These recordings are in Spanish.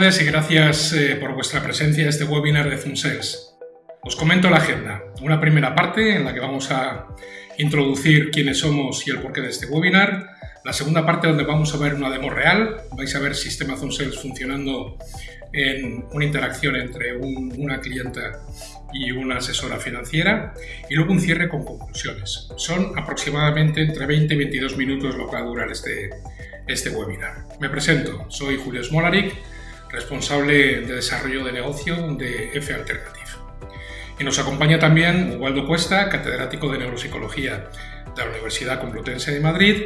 tardes y gracias eh, por vuestra presencia en este webinar de ZoomSales. Os comento la agenda. Una primera parte en la que vamos a introducir quiénes somos y el porqué de este webinar. La segunda parte donde vamos a ver una demo real. Vais a ver Sistema ZoomSales funcionando en una interacción entre una clienta y una asesora financiera. Y luego un cierre con conclusiones. Son aproximadamente entre 20 y 22 minutos lo que va a durar este, este webinar. Me presento, soy Julio Smolaric, responsable de desarrollo de negocio de F Alternative. Y nos acompaña también Ubaldo Cuesta, catedrático de Neuropsicología de la Universidad Complutense de Madrid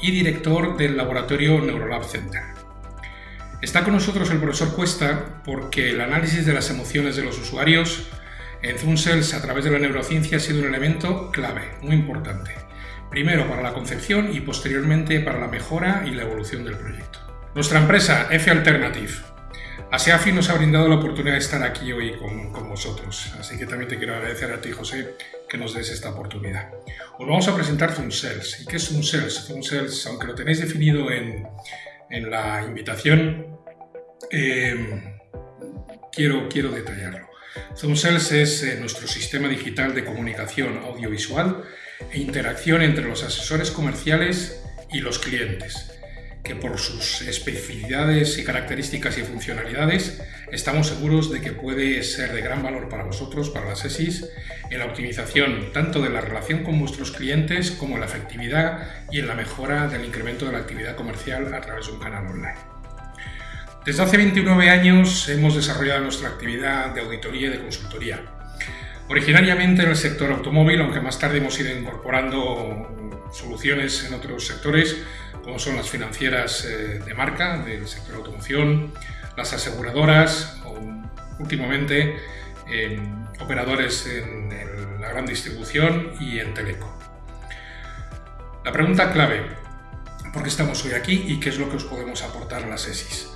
y director del laboratorio Neurolab Center. Está con nosotros el profesor Cuesta porque el análisis de las emociones de los usuarios en ZoomSales a través de la neurociencia ha sido un elemento clave, muy importante primero para la concepción y posteriormente para la mejora y la evolución del proyecto. Nuestra empresa, F Alternative, ASEAFI nos ha brindado la oportunidad de estar aquí hoy con, vosotros, así que también te quiero agradecer a ti, José, que nos des esta oportunidad. Os vamos a presentar ZoomSales. ¿Y qué es ZoomSales? ZoomSales, aunque lo tenéis definido en, la invitación, eh, quiero, quiero detallarlo. ZoomSales es eh, nuestro sistema digital de comunicación audiovisual e interacción entre los asesores comerciales y los clientes, que por sus especificidades y características y funcionalidades estamos seguros de que puede ser de gran valor para vosotros, para las ESIS, en la optimización tanto de la relación con vuestros clientes como en la efectividad y en la mejora del incremento de la actividad comercial a través de un canal online. Desde hace 29 años hemos desarrollado nuestra actividad de auditoría y de consultoría, Originariamente en el sector automóvil, aunque más tarde hemos ido incorporando soluciones en otros sectores, como son las financieras eh, de marca del sector automoción, las aseguradoras o últimamente operadores en, la gran distribución y en teleco. La pregunta clave, ¿por qué estamos hoy aquí y qué es lo que os podemos aportar a las ESIS?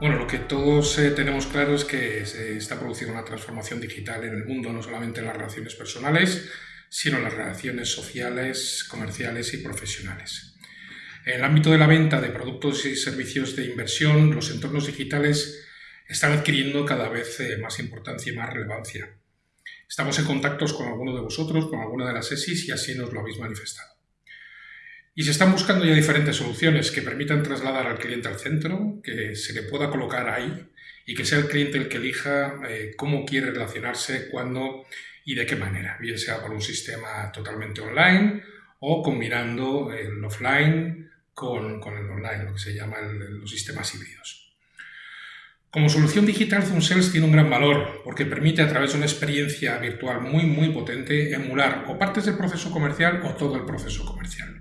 Bueno, lo que todos eh, tenemos claro es que se está produciendo una transformación digital en el mundo, no solamente en las relaciones personales, sino las relaciones sociales, comerciales y profesionales. En el ámbito de la venta de productos y servicios de inversión, los entornos digitales están adquiriendo cada vez eh, más importancia y más relevancia. Estamos en contactos con alguno de vosotros, con alguna de las ESIS y así nos lo habéis manifestado. Y se están buscando ya diferentes soluciones que permitan trasladar al cliente al centro, que se le pueda colocar ahí y que sea el cliente el que elija eh, cómo quiere relacionarse, cuándo y de qué manera, bien sea por un sistema totalmente online o combinando el offline con, con el online, lo que se llama los sistemas híbridos. Como solución digital, ZoomSales tiene un gran valor porque permite a través de una experiencia virtual muy muy potente emular o partes del proceso comercial o todo el proceso comercial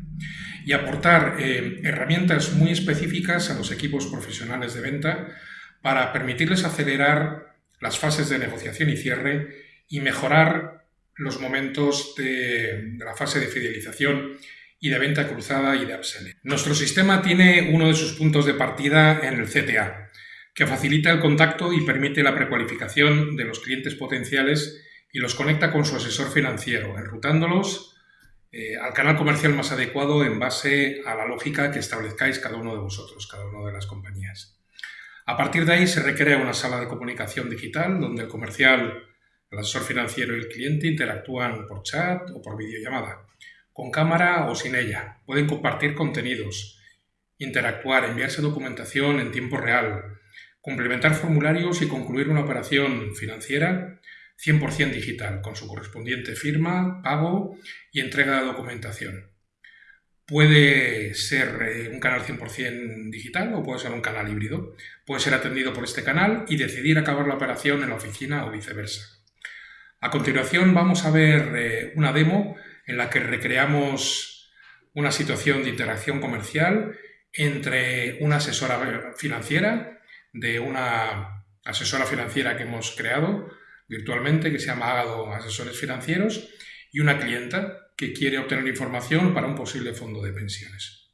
y aportar eh, herramientas muy específicas a los equipos profesionales de venta para permitirles acelerar las fases de negociación y cierre y mejorar los momentos de, la fase de fidelización y de venta cruzada y de upselling. Nuestro sistema tiene uno de sus puntos de partida en el CTA, que facilita el contacto y permite la precualificación de los clientes potenciales y los conecta con su asesor financiero, enrutándolos eh, al canal comercial más adecuado en base a la lógica que establezcáis cada uno de vosotros, cada una de las compañías. A partir de ahí se recrea una sala de comunicación digital donde el comercial, el asesor financiero y el cliente interactúan por chat o por videollamada, con cámara o sin ella. Pueden compartir contenidos, interactuar, enviarse documentación en tiempo real, complementar formularios y concluir una operación financiera 100% digital, con su correspondiente firma, pago y entrega de documentación. Puede ser eh, un canal 100% digital o puede ser un canal híbrido. Puede ser atendido por este canal y decidir acabar la operación en la oficina o viceversa. A continuación vamos a ver eh, una demo en la que recreamos una situación de interacción comercial entre una asesora financiera de una asesora financiera que hemos creado virtualmente que se llama Ágado Asesores Financieros y una clienta que quiere obtener información para un posible fondo de pensiones.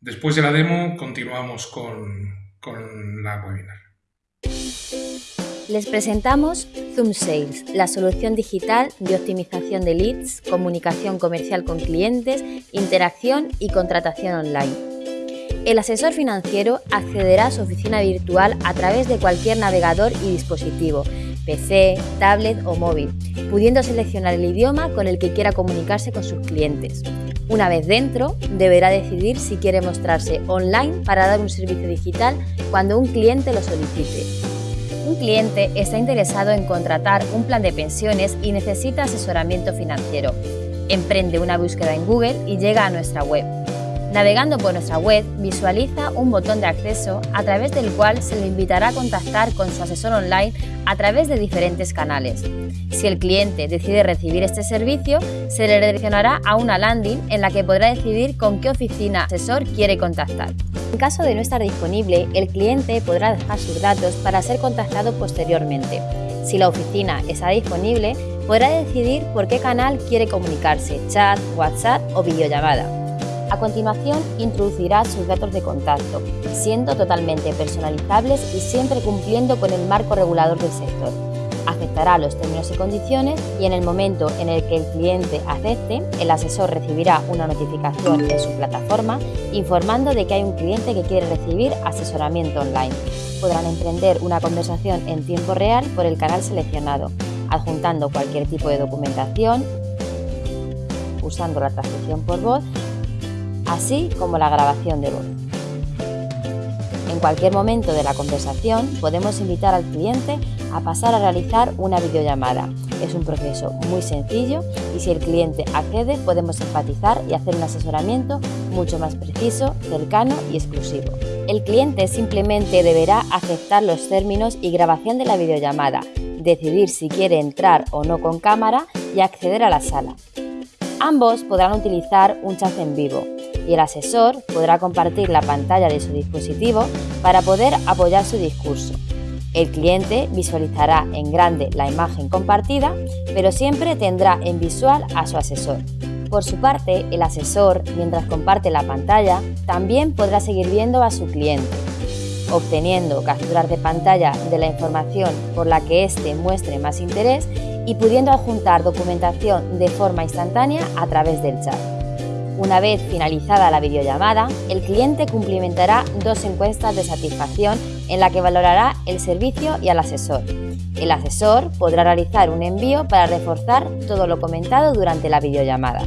Después de la demo continuamos con, con la webinar. Les presentamos Zoom Sales, la solución digital de optimización de leads, comunicación comercial con clientes, interacción y contratación online. El asesor financiero accederá a su oficina virtual a través de cualquier navegador y dispositivo, PC, tablet o móvil, pudiendo seleccionar el idioma con el que quiera comunicarse con sus clientes. Una vez dentro, deberá decidir si quiere mostrarse online para dar un servicio digital cuando un cliente lo solicite. Un cliente está interesado en contratar un plan de pensiones y necesita asesoramiento financiero. Emprende una búsqueda en Google y llega a nuestra web. Navegando por nuestra web, visualiza un botón de acceso a través del cual se le invitará a contactar con su asesor online a través de diferentes canales. Si el cliente decide recibir este servicio, se le redireccionará a una landing en la que podrá decidir con qué oficina asesor quiere contactar. En caso de no estar disponible, el cliente podrá dejar sus datos para ser contactado posteriormente. Si la oficina está disponible, podrá decidir por qué canal quiere comunicarse, chat, WhatsApp o videollamada. A continuación, introducirá sus datos de contacto, siendo totalmente personalizables y siempre cumpliendo con el marco regulador del sector. Aceptará los términos y condiciones y en el momento en el que el cliente acepte, el asesor recibirá una notificación en su plataforma informando de que hay un cliente que quiere recibir asesoramiento online. Podrán emprender una conversación en tiempo real por el canal seleccionado, adjuntando cualquier tipo de documentación, usando la transcripción por voz así como la grabación de voz. En cualquier momento de la conversación podemos invitar al cliente a pasar a realizar una videollamada. Es un proceso muy sencillo y si el cliente accede podemos enfatizar y hacer un asesoramiento mucho más preciso, cercano y exclusivo. El cliente simplemente deberá aceptar los términos y grabación de la videollamada, decidir si quiere entrar o no con cámara y acceder a la sala. Ambos podrán utilizar un chat en vivo, y el asesor podrá compartir la pantalla de su dispositivo para poder apoyar su discurso. El cliente visualizará en grande la imagen compartida, pero siempre tendrá en visual a su asesor. Por su parte, el asesor, mientras comparte la pantalla, también podrá seguir viendo a su cliente, obteniendo capturas de pantalla de la información por la que éste muestre más interés y pudiendo adjuntar documentación de forma instantánea a través del chat. Una vez finalizada la videollamada, el cliente cumplimentará dos encuestas de satisfacción en la que valorará el servicio y al asesor. El asesor podrá realizar un envío para reforzar todo lo comentado durante la videollamada.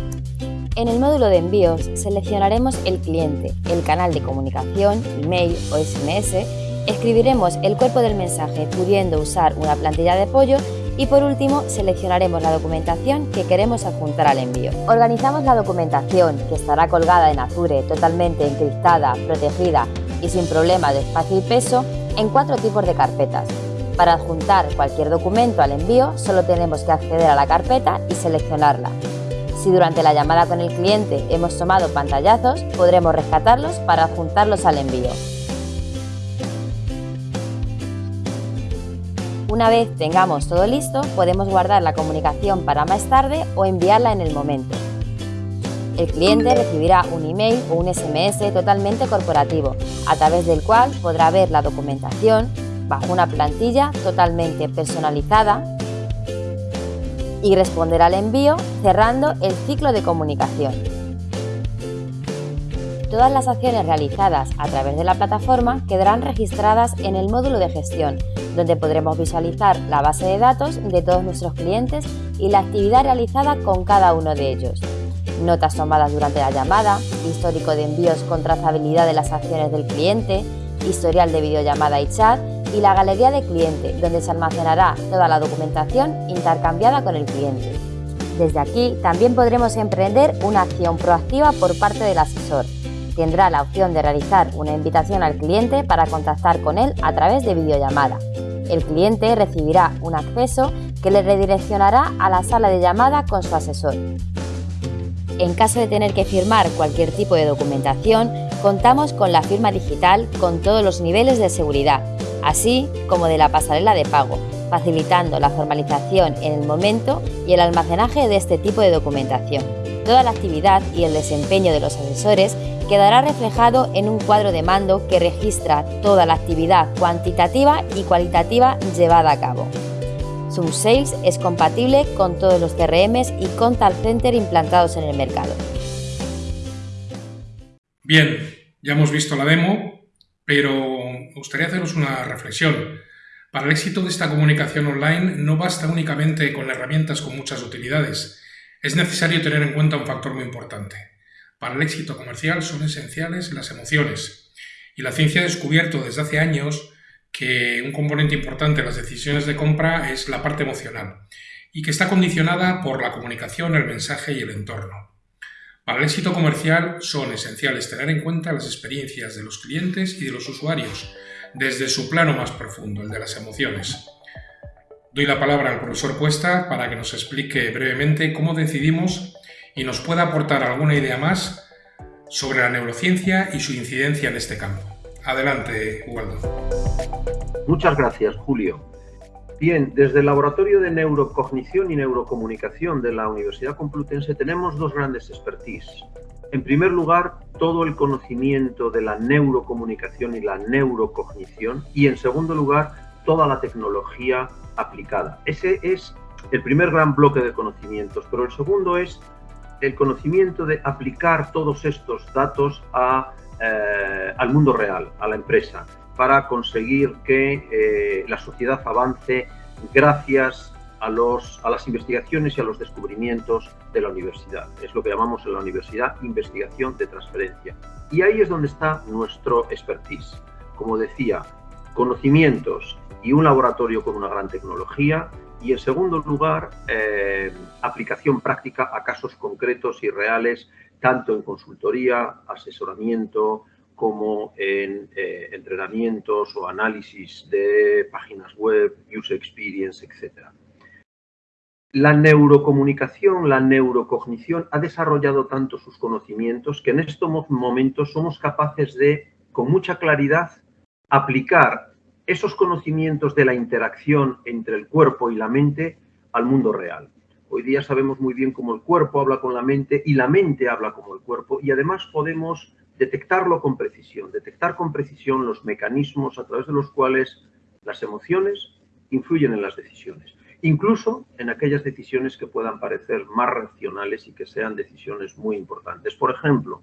En el módulo de envíos seleccionaremos el cliente, el canal de comunicación, email o SMS, escribiremos el cuerpo del mensaje pudiendo usar una plantilla de apoyo y por último, seleccionaremos la documentación que queremos adjuntar al envío. Organizamos la documentación, que estará colgada en Azure, totalmente encriptada, protegida y sin problema de espacio y peso, en cuatro tipos de carpetas. Para adjuntar cualquier documento al envío, solo tenemos que acceder a la carpeta y seleccionarla. Si durante la llamada con el cliente hemos tomado pantallazos, podremos rescatarlos para adjuntarlos al envío. Una vez tengamos todo listo, podemos guardar la comunicación para más tarde o enviarla en el momento. El cliente recibirá un email o un SMS totalmente corporativo, a través del cual podrá ver la documentación bajo una plantilla totalmente personalizada y responder al envío cerrando el ciclo de comunicación. Todas las acciones realizadas a través de la plataforma quedarán registradas en el módulo de gestión donde podremos visualizar la base de datos de todos nuestros clientes y la actividad realizada con cada uno de ellos. Notas tomadas durante la llamada, histórico de envíos con trazabilidad de las acciones del cliente, historial de videollamada y chat y la galería de cliente, donde se almacenará toda la documentación intercambiada con el cliente. Desde aquí también podremos emprender una acción proactiva por parte del asesor. Tendrá la opción de realizar una invitación al cliente para contactar con él a través de videollamada el cliente recibirá un acceso que le redireccionará a la sala de llamada con su asesor. En caso de tener que firmar cualquier tipo de documentación, contamos con la firma digital con todos los niveles de seguridad, así como de la pasarela de pago, facilitando la formalización en el momento y el almacenaje de este tipo de documentación. Toda la actividad y el desempeño de los asesores quedará reflejado en un cuadro de mando que registra toda la actividad cuantitativa y cualitativa llevada a cabo. Zoom Sales es compatible con todos los CRMs y Contact Center implantados en el mercado. Bien, Ya hemos visto la demo, pero me gustaría haceros una reflexión. Para el éxito de esta comunicación online no basta únicamente con herramientas con muchas utilidades. Es necesario tener en cuenta un factor muy importante. Para el éxito comercial son esenciales las emociones. Y la ciencia ha descubierto desde hace años que un componente importante de las decisiones de compra es la parte emocional y que está condicionada por la comunicación, el mensaje y el entorno. Para el éxito comercial son esenciales tener en cuenta las experiencias de los clientes y de los usuarios, desde su plano más profundo, el de las emociones. Doy la palabra al profesor Puesta para que nos explique brevemente cómo decidimos y nos pueda aportar alguna idea más sobre la neurociencia y su incidencia en este campo. Adelante, Waldo. Muchas gracias, Julio. Bien, desde el Laboratorio de Neurocognición y Neurocomunicación de la Universidad Complutense tenemos dos grandes expertise. En primer lugar, todo el conocimiento de la neurocomunicación y la neurocognición y en segundo lugar, toda la tecnología aplicada. Ese es el primer gran bloque de conocimientos, pero el segundo es el conocimiento de aplicar todos estos datos eh, al mundo real, a la empresa para conseguir que eh, la sociedad avance gracias a, los, a las investigaciones y a los descubrimientos de la universidad. Es lo que llamamos en la universidad investigación de transferencia. Y ahí es donde está nuestro expertise. Como decía, conocimientos y un laboratorio con una gran tecnología y en segundo lugar, eh, aplicación práctica a casos concretos y reales, tanto en consultoría, asesoramiento, como en eh, entrenamientos o análisis de páginas web, user experience, etc. La neurocomunicación, la neurocognición ha desarrollado tanto sus conocimientos que en estos momentos somos capaces de, con mucha claridad, aplicar esos conocimientos de la interacción entre el cuerpo y la mente al mundo real. Hoy día sabemos muy bien cómo el cuerpo habla con la mente y la mente habla como el cuerpo y además podemos detectarlo con precisión, detectar con precisión los mecanismos a través de los cuales las emociones influyen en las decisiones, incluso en aquellas decisiones que puedan parecer más racionales y que sean decisiones muy importantes. Por ejemplo,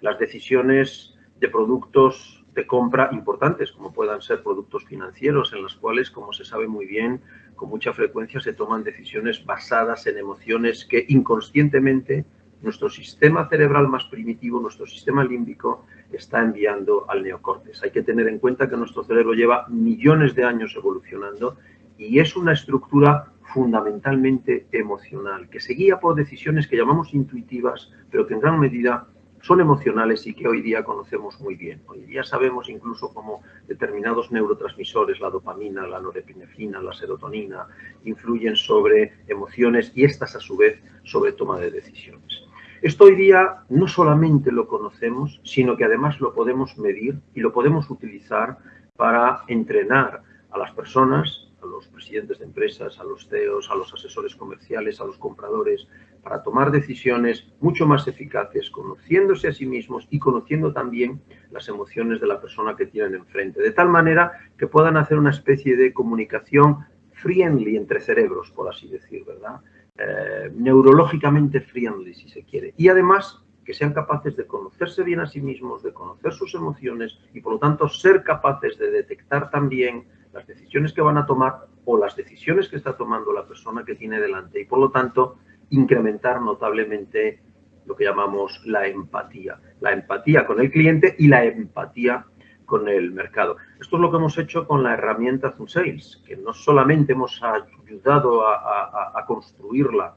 las decisiones de productos de compra importantes, como puedan ser productos financieros, en los cuales, como se sabe muy bien, con mucha frecuencia se toman decisiones basadas en emociones que inconscientemente nuestro sistema cerebral más primitivo, nuestro sistema límbico, está enviando al neocortes. Hay que tener en cuenta que nuestro cerebro lleva millones de años evolucionando y es una estructura fundamentalmente emocional, que se guía por decisiones que llamamos intuitivas, pero que en gran medida son emocionales y que hoy día conocemos muy bien. Hoy día sabemos incluso cómo determinados neurotransmisores, la dopamina, la norepinefrina, la serotonina, influyen sobre emociones y estas a su vez sobre toma de decisiones. Esto hoy día no solamente lo conocemos, sino que además lo podemos medir y lo podemos utilizar para entrenar a las personas, a los presidentes de empresas, a los CEOs, a los asesores comerciales, a los compradores, para tomar decisiones mucho más eficaces, conociéndose a sí mismos y conociendo también las emociones de la persona que tienen enfrente, de tal manera que puedan hacer una especie de comunicación friendly entre cerebros, por así decir, ¿verdad? Eh, neurológicamente friendly, si se quiere. Y además que sean capaces de conocerse bien a sí mismos, de conocer sus emociones y por lo tanto ser capaces de detectar también las decisiones que van a tomar o las decisiones que está tomando la persona que tiene delante y por lo tanto incrementar notablemente lo que llamamos la empatía. La empatía con el cliente y la empatía con el mercado. Esto es lo que hemos hecho con la herramienta Zoom Sales, que no solamente hemos ayudado a, construirla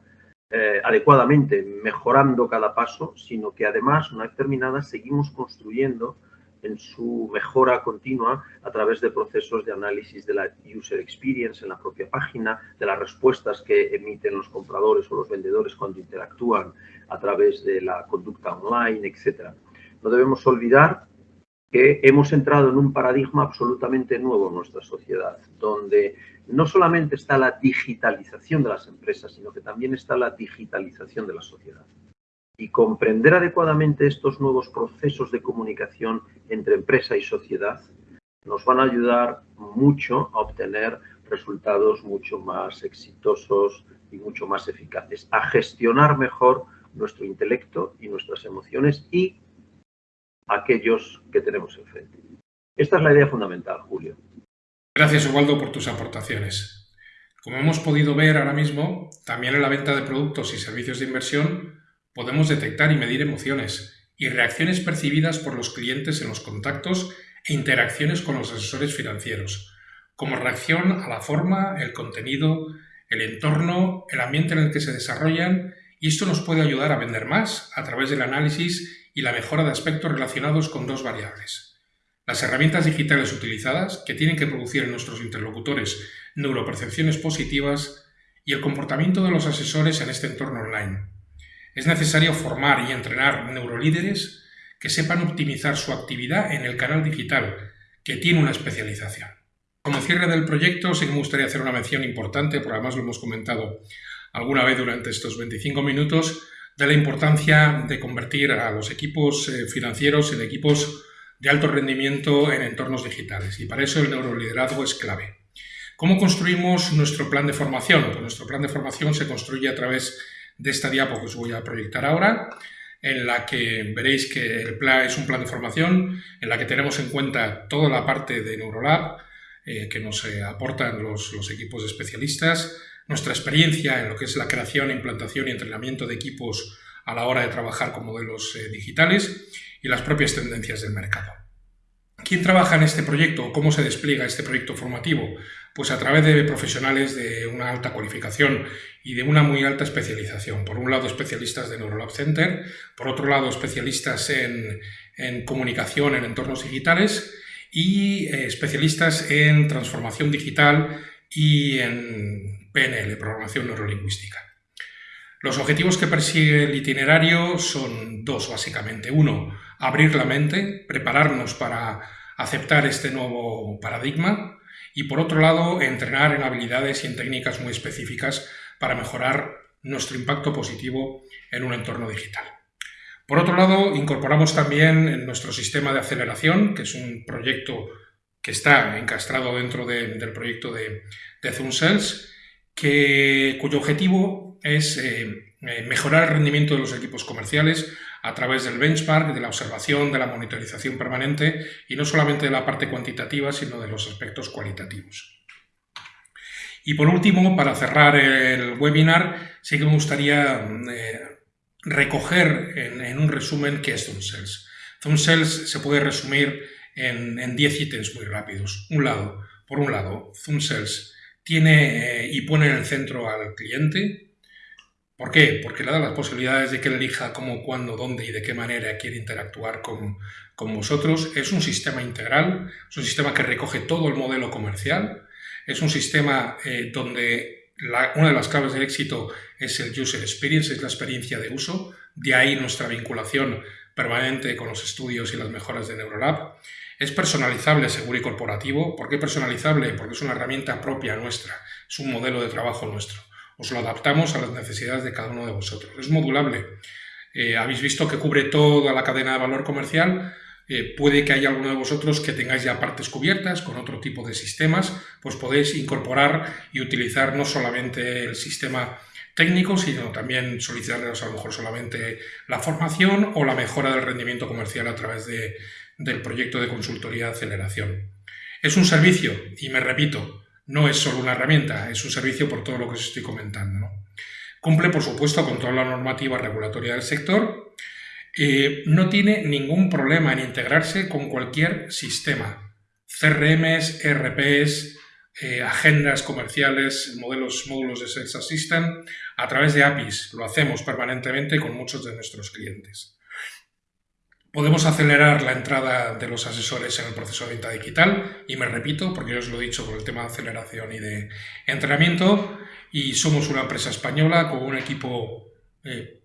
eh, adecuadamente, mejorando cada paso, sino que además, una vez terminada, seguimos construyendo en su mejora continua a través de procesos de análisis de la user experience en la propia página, de las respuestas que emiten los compradores o los vendedores cuando interactúan a través de la conducta online, etc. No debemos olvidar que hemos entrado en un paradigma absolutamente nuevo en nuestra sociedad, donde no solamente está la digitalización de las empresas, sino que también está la digitalización de la sociedad. Y comprender adecuadamente estos nuevos procesos de comunicación entre empresa y sociedad nos van a ayudar mucho a obtener resultados mucho más exitosos y mucho más eficaces, a gestionar mejor nuestro intelecto y nuestras emociones y aquellos que tenemos enfrente. Esta es la idea fundamental, Julio. Gracias, Osvaldo, por tus aportaciones. Como hemos podido ver ahora mismo, también en la venta de productos y servicios de inversión podemos detectar y medir emociones y reacciones percibidas por los clientes en los contactos e interacciones con los asesores financieros, como reacción a la forma, el contenido, el entorno, el ambiente en el que se desarrollan y esto nos puede ayudar a vender más a través del análisis y la mejora de aspectos relacionados con dos variables las herramientas digitales utilizadas, que tienen que producir en nuestros interlocutores neuropercepciones positivas, y el comportamiento de los asesores en este entorno online. Es necesario formar y entrenar neurolíderes que sepan optimizar su actividad en el canal digital, que tiene una especialización. Como cierre del proyecto, sí que me gustaría hacer una mención importante, porque además lo hemos comentado alguna vez durante estos 25 minutos, de la importancia de convertir a los equipos eh, financieros en equipos de alto rendimiento en entornos digitales y para eso el neuroliderazgo es clave. ¿Cómo construimos nuestro plan de formación? Pues nuestro plan de formación se construye a través de esta diapo que os voy a proyectar ahora, en la que veréis que el plan es un plan de formación en la que tenemos en cuenta toda la parte de Neurolab eh, que nos eh, aportan los, equipos de especialistas, nuestra experiencia en lo que es la creación, implantación y entrenamiento de equipos a la hora de trabajar con modelos eh, digitales y las propias tendencias del mercado. ¿Quién trabaja en este proyecto o cómo se despliega este proyecto formativo? Pues a través de profesionales de una alta cualificación y de una muy alta especialización. Por un lado, especialistas de Neurolab Center, por otro lado, especialistas en, comunicación en entornos digitales y eh, especialistas en transformación digital y en PNL, programación neurolingüística. Los objetivos que persigue el itinerario son dos, básicamente. Uno, abrir la mente, prepararnos para aceptar este nuevo paradigma y, por otro lado, entrenar en habilidades y en técnicas muy específicas para mejorar nuestro impacto positivo en un entorno digital. Por otro lado, incorporamos también en nuestro sistema de aceleración, que es un proyecto que está encastrado dentro del proyecto de, de ZoomCells, que, cuyo objetivo es eh, eh, mejorar el rendimiento de los equipos comerciales a través del benchmark, de la observación, de la monitorización permanente y no solamente de la parte cuantitativa, sino de los aspectos cualitativos. Y por último, para cerrar el webinar, sí que me gustaría eh, recoger en, un resumen qué es ZoomCells. ZoomCells se puede resumir en 10 ítems muy rápidos. Un lado, por un lado, ZoomCells tiene eh, y pone en el centro al cliente. ¿Por qué? Porque le da las posibilidades de que él elija cómo, cuándo, dónde y de qué manera quiere interactuar con, vosotros. Es un sistema integral, es un sistema que recoge todo el modelo comercial, es un sistema eh, donde una de las claves del éxito es el user experience, es la experiencia de uso, de ahí nuestra vinculación permanente con los estudios y las mejoras de Neurolab. Es personalizable, seguro y corporativo. ¿Por qué personalizable? Porque es una herramienta propia nuestra, es un modelo de trabajo nuestro. Os lo adaptamos a las necesidades de cada uno de vosotros. Es modulable. Eh, habéis visto que cubre toda la cadena de valor comercial. Eh, puede que haya alguno de vosotros que tengáis ya partes cubiertas con otro tipo de sistemas, pues podéis incorporar y utilizar no solamente el sistema técnico, sino también solicitarles a lo mejor solamente la formación o la mejora del rendimiento comercial a través de, del proyecto de consultoría de aceleración. Es un servicio, y me repito, no es solo una herramienta, es un servicio por todo lo que os estoy comentando. Cumple, por supuesto, con toda la normativa regulatoria del sector. Eh, no tiene ningún problema en integrarse con cualquier sistema. CRMs, RPs, eh, agendas comerciales, modelos, módulos de Sales Assistant, a través de APIs. Lo hacemos permanentemente con muchos de nuestros clientes. Podemos acelerar la entrada de los asesores en el proceso de venta digital y me repito, porque yo os lo he dicho por el tema de aceleración y de entrenamiento, y somos una empresa española con un equipo eh,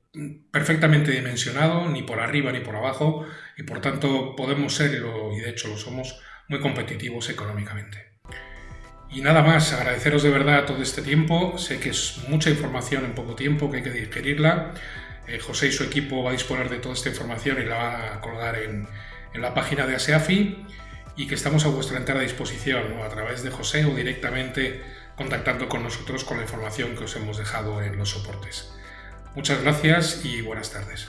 perfectamente dimensionado, ni por arriba ni por abajo, y por tanto podemos ser, y de hecho lo somos, muy competitivos económicamente. Y nada más, agradeceros de verdad todo este tiempo, sé que es mucha información en poco tiempo, que hay que digerirla, eh, José y su equipo va a disponer de toda esta información y la va a colgar en, la página de ASEAFI y que estamos a vuestra entera disposición a través de José o directamente contactando con nosotros con la información que os hemos dejado en los soportes. Muchas gracias y buenas tardes.